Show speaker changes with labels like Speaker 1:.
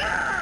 Speaker 1: Ah!